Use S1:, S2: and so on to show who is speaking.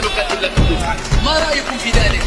S1: نسألك إلا الحدود ما رأيكم في ذلك؟